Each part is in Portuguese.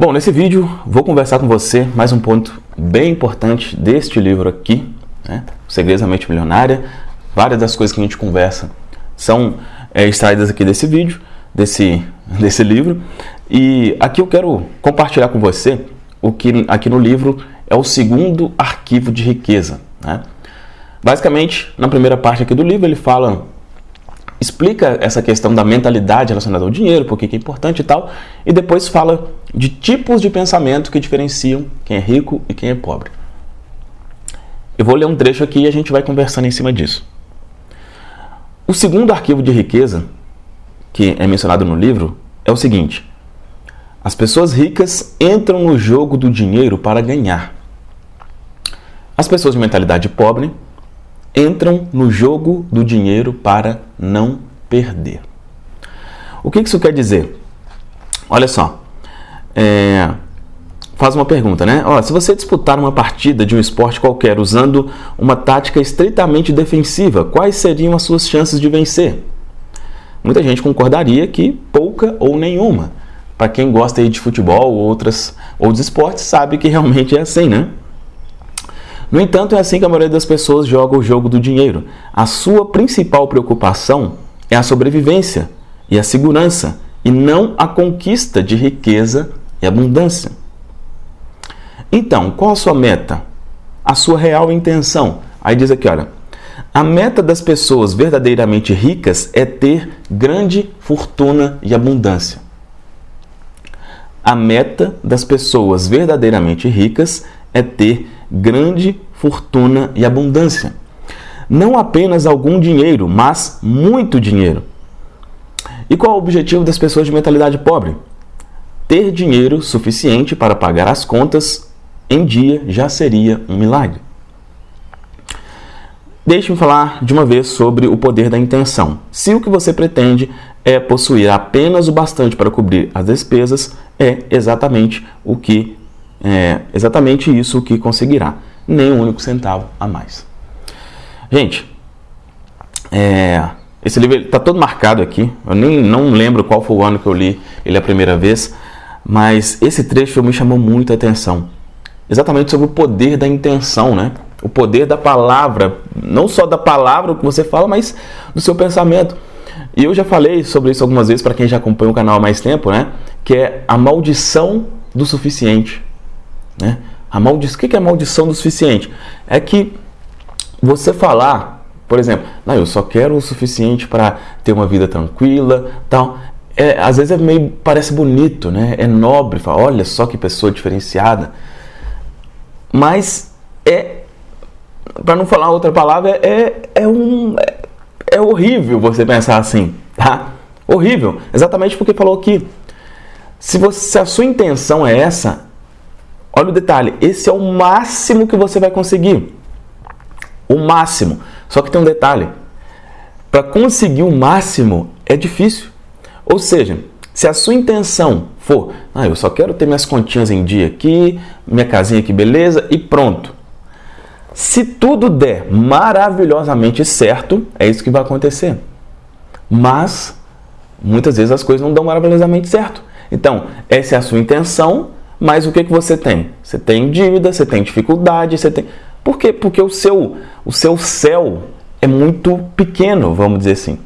Bom, nesse vídeo vou conversar com você mais um ponto bem importante deste livro aqui, né? Segredos da Mente Milionária. Várias das coisas que a gente conversa são é, extraídas aqui desse vídeo, desse, desse livro. E aqui eu quero compartilhar com você o que aqui no livro é o segundo arquivo de riqueza. Né? Basicamente, na primeira parte aqui do livro, ele fala explica essa questão da mentalidade relacionada ao dinheiro, por que é importante e tal, e depois fala de tipos de pensamento que diferenciam quem é rico e quem é pobre. Eu vou ler um trecho aqui e a gente vai conversando em cima disso. O segundo arquivo de riqueza, que é mencionado no livro, é o seguinte: as pessoas ricas entram no jogo do dinheiro para ganhar. As pessoas de mentalidade pobre entram no jogo do dinheiro para não perder. O que isso quer dizer? Olha só, é, faz uma pergunta, né? Ó, se você disputar uma partida de um esporte qualquer usando uma tática estritamente defensiva, quais seriam as suas chances de vencer? Muita gente concordaria que pouca ou nenhuma. Para quem gosta de futebol ou outras outros esportes, sabe que realmente é assim, né? No entanto, é assim que a maioria das pessoas joga o jogo do dinheiro. A sua principal preocupação é a sobrevivência e a segurança, e não a conquista de riqueza e abundância. Então, qual a sua meta? A sua real intenção? Aí diz aqui, olha, a meta das pessoas verdadeiramente ricas é ter grande fortuna e abundância. A meta das pessoas verdadeiramente ricas é ter grande fortuna e abundância. Não apenas algum dinheiro, mas muito dinheiro. E qual é o objetivo das pessoas de mentalidade pobre? Ter dinheiro suficiente para pagar as contas em dia já seria um milagre. Deixe-me falar de uma vez sobre o poder da intenção. Se o que você pretende é possuir apenas o bastante para cobrir as despesas, é exatamente o que é exatamente isso que conseguirá, nem um único centavo a mais. Gente, é, esse livro está todo marcado aqui, eu nem não lembro qual foi o ano que eu li ele a primeira vez, mas esse trecho me chamou muito a atenção, exatamente sobre o poder da intenção, né? O poder da palavra, não só da palavra que você fala, mas do seu pensamento. E eu já falei sobre isso algumas vezes para quem já acompanha o canal há mais tempo, né? Que é a maldição do suficiente. Né? A maldição, o que é a maldição do suficiente? É que você falar, por exemplo, não, eu só quero o suficiente para ter uma vida tranquila, tal. É, às vezes é meio parece bonito, né? É nobre, fala, olha só que pessoa diferenciada. Mas é, para não falar outra palavra, é, é um é, é horrível você pensar assim, tá? Horrível, exatamente porque falou que se, você, se a sua intenção é essa, Olha o detalhe, esse é o máximo que você vai conseguir. O máximo. Só que tem um detalhe. Para conseguir o máximo é difícil. Ou seja, se a sua intenção for, ah, eu só quero ter minhas continhas em dia aqui, minha casinha aqui, beleza, e pronto. Se tudo der maravilhosamente certo, é isso que vai acontecer. Mas muitas vezes as coisas não dão maravilhosamente certo. Então, essa é a sua intenção, mas o que, que você tem? Você tem dívida, você tem dificuldade, você tem. Por quê? Porque o seu, o seu céu é muito pequeno, vamos dizer assim.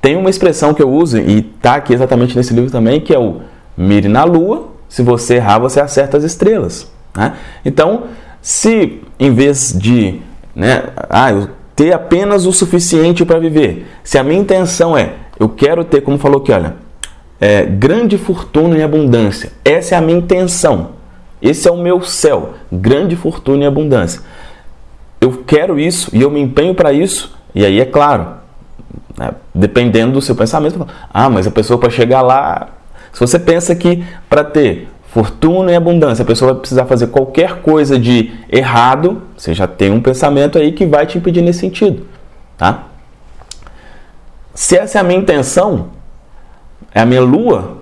Tem uma expressão que eu uso, e está aqui exatamente nesse livro também, que é o mire na lua, se você errar, você acerta as estrelas. Né? Então, se em vez de né, ah, eu ter apenas o suficiente para viver, se a minha intenção é, eu quero ter, como falou aqui, olha, é, grande fortuna e abundância. Essa é a minha intenção. Esse é o meu céu, grande fortuna e abundância. Eu quero isso e eu me empenho para isso. E aí é claro, né, dependendo do seu pensamento, ah, mas a pessoa para chegar lá, se você pensa que para ter fortuna e abundância, a pessoa vai precisar fazer qualquer coisa de errado, você já tem um pensamento aí que vai te impedir nesse sentido, tá? Se essa é a minha intenção, é a minha lua.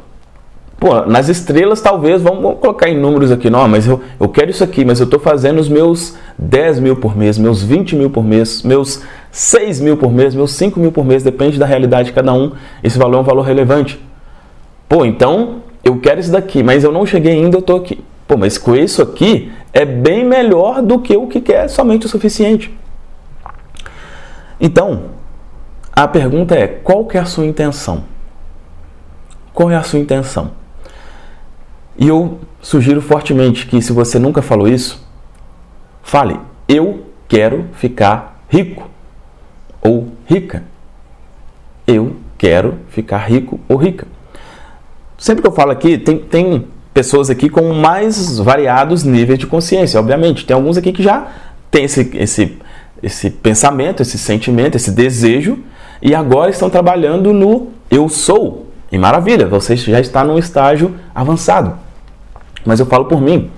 Pô, nas estrelas talvez, vamos, vamos colocar em números aqui, não, mas eu, eu quero isso aqui, mas eu estou fazendo os meus 10 mil por mês, meus 20 mil por mês, meus 6 mil por mês, meus 5 mil por mês, depende da realidade de cada um, esse valor é um valor relevante. Pô, então eu quero isso daqui, mas eu não cheguei ainda, eu estou aqui. Pô, mas com isso aqui é bem melhor do que o que quer somente o suficiente. Então, a pergunta é: qual que é a sua intenção? Qual é a sua intenção? E eu sugiro fortemente que, se você nunca falou isso, fale: Eu quero ficar rico ou rica. Eu quero ficar rico ou rica. Sempre que eu falo aqui, tem, tem pessoas aqui com mais variados níveis de consciência, obviamente. Tem alguns aqui que já têm esse, esse, esse pensamento, esse sentimento, esse desejo, e agora estão trabalhando no eu sou. E maravilha, você já está num estágio avançado. Mas eu falo por mim.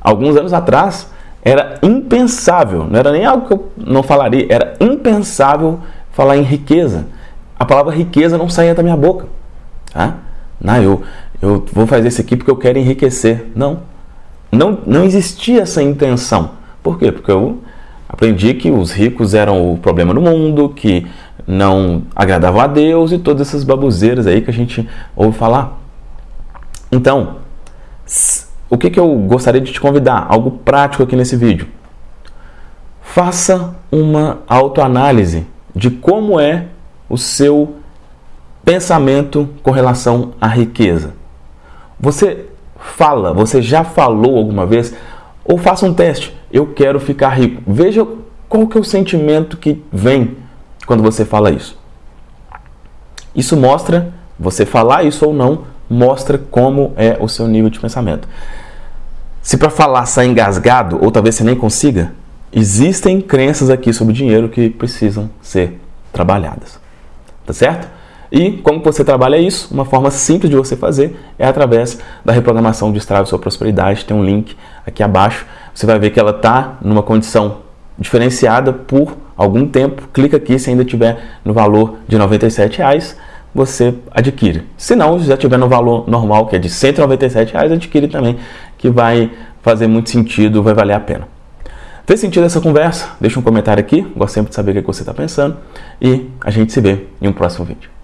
Alguns anos atrás era impensável, não era nem algo que eu não falaria, era impensável falar em riqueza. A palavra riqueza não saía da minha boca. Tá? Não, eu, eu vou fazer isso aqui porque eu quero enriquecer. Não. Não, não existia essa intenção. Por quê? Porque eu aprendi que os ricos eram o problema do mundo, que não agradavam a Deus e todas essas babuzeiras aí que a gente ouve falar. Então, o que, que eu gostaria de te convidar? Algo prático aqui nesse vídeo. Faça uma autoanálise de como é o seu pensamento com relação à riqueza. Você fala, você já falou alguma vez? Ou faça um teste. Eu quero ficar rico. Veja qual que é o sentimento que vem quando você fala isso. Isso mostra, você falar isso ou não, mostra como é o seu nível de pensamento. Se para falar sai engasgado, ou talvez você nem consiga, existem crenças aqui sobre dinheiro que precisam ser trabalhadas. Tá certo? E como você trabalha isso? Uma forma simples de você fazer é através da reprogramação de Estrave Sua Prosperidade. Tem um link aqui abaixo. Você vai ver que ela está numa condição diferenciada por algum tempo. Clica aqui se ainda tiver no valor de 97 reais, você adquire. Se não, se já tiver no valor normal, que é de 197 reais, adquire também, que vai fazer muito sentido, vai valer a pena. Fez sentido essa conversa? Deixa um comentário aqui, gosto sempre de saber o que você está pensando e a gente se vê em um próximo vídeo.